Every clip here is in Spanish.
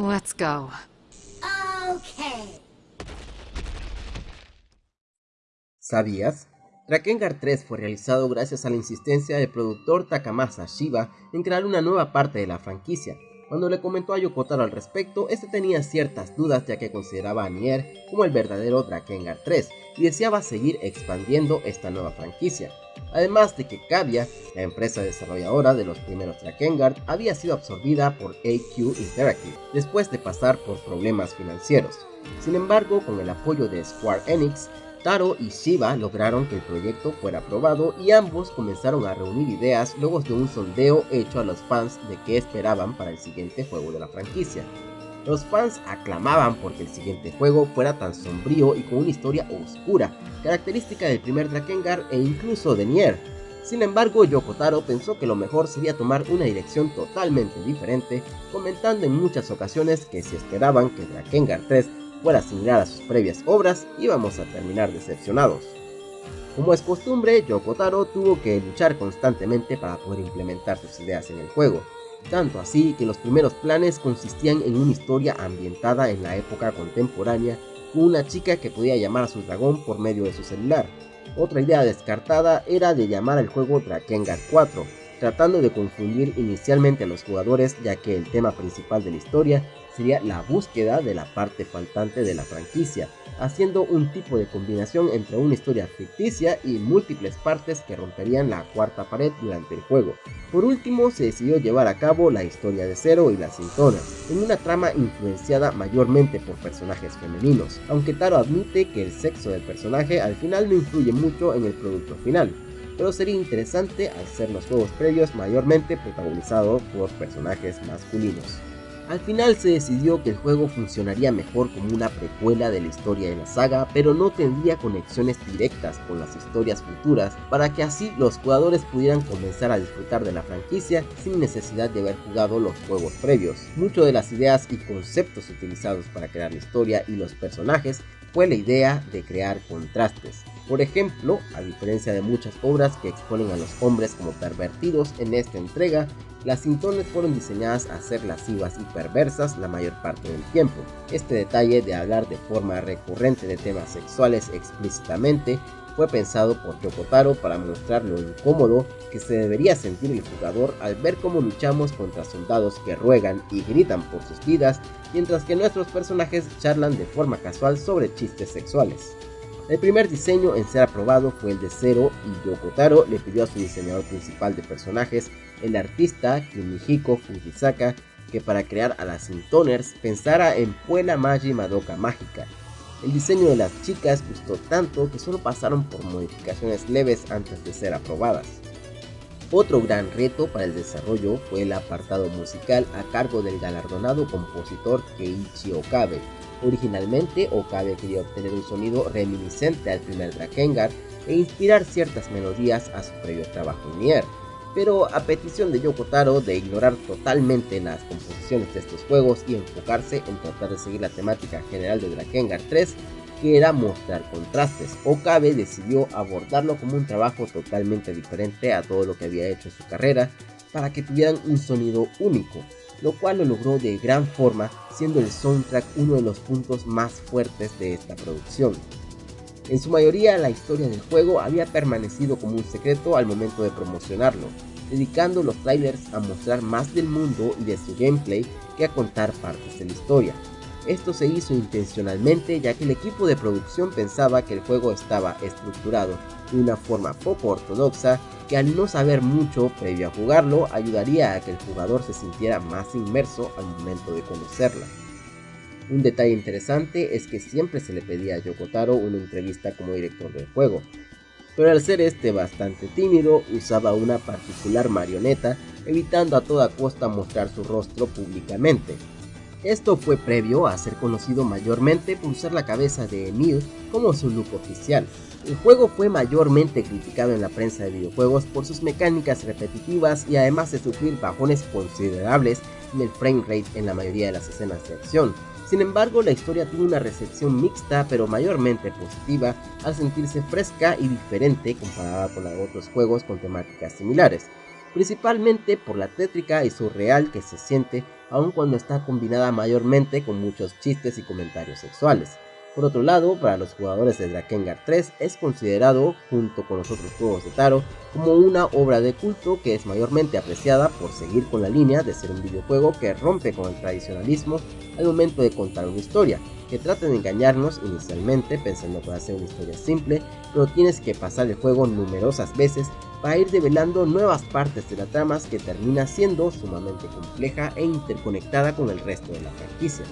Let's go. Okay. ¿Sabías? Drakengard 3 fue realizado gracias a la insistencia del productor Takamasa Shiba en crear una nueva parte de la franquicia. Cuando le comentó a Yokotaro al respecto, este tenía ciertas dudas ya que consideraba a Nier como el verdadero Drakengard 3 y deseaba seguir expandiendo esta nueva franquicia. Además de que Cavia, la empresa desarrolladora de los primeros Drakengard, había sido absorbida por AQ Interactive después de pasar por problemas financieros. Sin embargo, con el apoyo de Square Enix, Taro y Shiba lograron que el proyecto fuera aprobado y ambos comenzaron a reunir ideas luego de un sondeo hecho a los fans de qué esperaban para el siguiente juego de la franquicia. Los fans aclamaban porque el siguiente juego fuera tan sombrío y con una historia oscura, característica del primer Drakengard e incluso de Nier. Sin embargo, Yoko Taro pensó que lo mejor sería tomar una dirección totalmente diferente, comentando en muchas ocasiones que si esperaban que Drakengard 3 fuera similar a sus previas obras, íbamos a terminar decepcionados. Como es costumbre, Yoko Taro tuvo que luchar constantemente para poder implementar sus ideas en el juego, tanto así que los primeros planes consistían en una historia ambientada en la época contemporánea con una chica que podía llamar a su dragón por medio de su celular. Otra idea descartada era de llamar al juego Drakengard 4, tratando de confundir inicialmente a los jugadores ya que el tema principal de la historia sería la búsqueda de la parte faltante de la franquicia, haciendo un tipo de combinación entre una historia ficticia y múltiples partes que romperían la cuarta pared durante el juego. Por último, se decidió llevar a cabo la historia de Zero y la Sintona, en una trama influenciada mayormente por personajes femeninos, aunque Taro admite que el sexo del personaje al final no influye mucho en el producto final, pero sería interesante al ser los juegos previos mayormente protagonizados por personajes masculinos. Al final se decidió que el juego funcionaría mejor como una precuela de la historia de la saga, pero no tendría conexiones directas con las historias futuras, para que así los jugadores pudieran comenzar a disfrutar de la franquicia sin necesidad de haber jugado los juegos previos. Muchas de las ideas y conceptos utilizados para crear la historia y los personajes fue la idea de crear contrastes. Por ejemplo, a diferencia de muchas obras que exponen a los hombres como pervertidos, en esta entrega las cintones fueron diseñadas a ser lascivas y perversas la mayor parte del tiempo. Este detalle de hablar de forma recurrente de temas sexuales explícitamente fue pensado por Yokotaro para mostrar lo incómodo que se debería sentir el jugador al ver cómo luchamos contra soldados que ruegan y gritan por sus vidas, mientras que nuestros personajes charlan de forma casual sobre chistes sexuales. El primer diseño en ser aprobado fue el de Zero y Yokotaro le pidió a su diseñador principal de personajes, el artista Kunihiko Fujisaka, que para crear a las Intoners pensara en Puela Magi Madoka Mágica. El diseño de las chicas gustó tanto que solo pasaron por modificaciones leves antes de ser aprobadas. Otro gran reto para el desarrollo fue el apartado musical a cargo del galardonado compositor Keiichi Okabe, Originalmente, Okabe quería obtener un sonido reminiscente al primer Drakengard e inspirar ciertas melodías a su previo trabajo en Nier, pero a petición de Yoko Taro de ignorar totalmente las composiciones de estos juegos y enfocarse en tratar de seguir la temática general de Drakengard 3, que era mostrar contrastes, Okabe decidió abordarlo como un trabajo totalmente diferente a todo lo que había hecho en su carrera, para que tuvieran un sonido único, lo cual lo logró de gran forma, siendo el soundtrack uno de los puntos más fuertes de esta producción. En su mayoría la historia del juego había permanecido como un secreto al momento de promocionarlo, dedicando los trailers a mostrar más del mundo y de su gameplay que a contar partes de la historia. Esto se hizo intencionalmente ya que el equipo de producción pensaba que el juego estaba estructurado de una forma poco ortodoxa que al no saber mucho previo a jugarlo ayudaría a que el jugador se sintiera más inmerso al momento de conocerla. Un detalle interesante es que siempre se le pedía a Yokotaro una entrevista como director del juego, pero al ser este bastante tímido usaba una particular marioneta evitando a toda costa mostrar su rostro públicamente. Esto fue previo a ser conocido mayormente por usar la cabeza de Emil como su look oficial, el juego fue mayormente criticado en la prensa de videojuegos por sus mecánicas repetitivas y además de sufrir bajones considerables en el frame rate en la mayoría de las escenas de acción. Sin embargo, la historia tuvo una recepción mixta pero mayormente positiva al sentirse fresca y diferente comparada con la de otros juegos con temáticas similares, principalmente por la tétrica y surreal que se siente aun cuando está combinada mayormente con muchos chistes y comentarios sexuales. Por otro lado, para los jugadores de Drakengard 3 es considerado, junto con los otros juegos de Taro, como una obra de culto que es mayormente apreciada por seguir con la línea de ser un videojuego que rompe con el tradicionalismo al momento de contar una historia, que trata de engañarnos inicialmente pensando que va a ser una historia simple, pero tienes que pasar el juego numerosas veces para ir develando nuevas partes de la trama que termina siendo sumamente compleja e interconectada con el resto de la franquicia.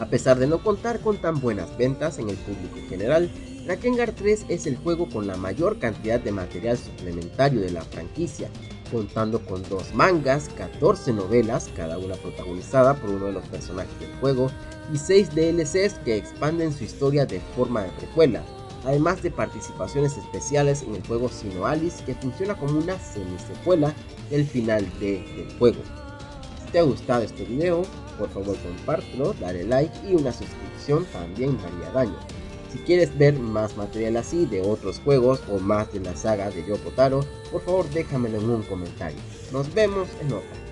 A pesar de no contar con tan buenas ventas en el público general, Drakengard 3 es el juego con la mayor cantidad de material suplementario de la franquicia, contando con dos mangas, 14 novelas, cada una protagonizada por uno de los personajes del juego, y 6 DLCs que expanden su historia de forma de precuela, además de participaciones especiales en el juego Sino Alice que funciona como una semi-secuela del final de, del juego. Si te ha gustado este video, por favor compártelo, dale like y una suscripción también haría daño. Si quieres ver más material así de otros juegos o más de la saga de Yoko Taro, por favor déjamelo en un comentario. Nos vemos en otra.